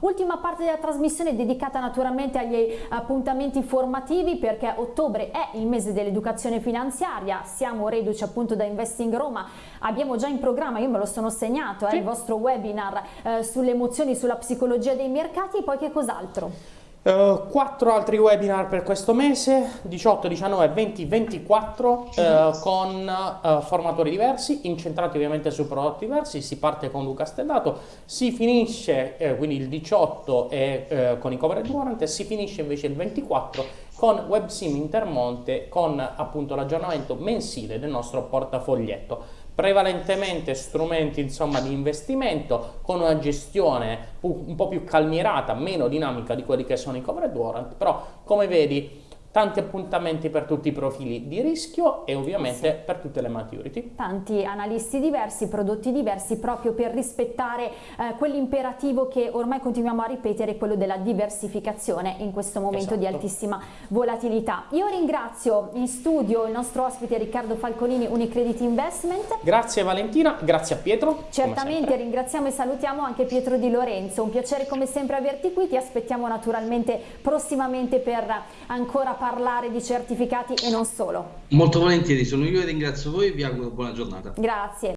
Ultima parte della trasmissione dedicata naturalmente agli appuntamenti formativi perché ottobre è il mese dell'educazione finanziaria, siamo reduci appunto da Investing Roma, abbiamo già in programma, io me lo sono segnato, eh, sì. il vostro webinar eh, sulle emozioni, sulla psicologia dei mercati e poi che cos'altro? Uh, quattro altri webinar per questo mese, 18, 19, 20, 24, uh, con uh, formatori diversi, incentrati ovviamente su prodotti diversi, si parte con Luca Stellato, si finisce, eh, quindi il 18 è eh, con i coverage warrant e si finisce invece il 24 con WebSim Intermonte con appunto l'aggiornamento mensile del nostro portafoglietto. Prevalentemente strumenti insomma, di investimento con una gestione un po' più calmierata, meno dinamica di quelli che sono i covered warrant, però come vedi tanti appuntamenti per tutti i profili di rischio e ovviamente sì. per tutte le maturity. Tanti analisti diversi, prodotti diversi proprio per rispettare eh, quell'imperativo che ormai continuiamo a ripetere, quello della diversificazione in questo momento esatto. di altissima volatilità. Io ringrazio in studio il nostro ospite Riccardo Falconini, Unicredit Investment. Grazie Valentina, grazie a Pietro. Certamente ringraziamo e salutiamo anche Pietro Di Lorenzo, un piacere come sempre averti qui, ti aspettiamo naturalmente prossimamente per ancora parlare parlare di certificati e non solo. Molto volentieri, sono io e ringrazio voi e vi auguro buona giornata. Grazie.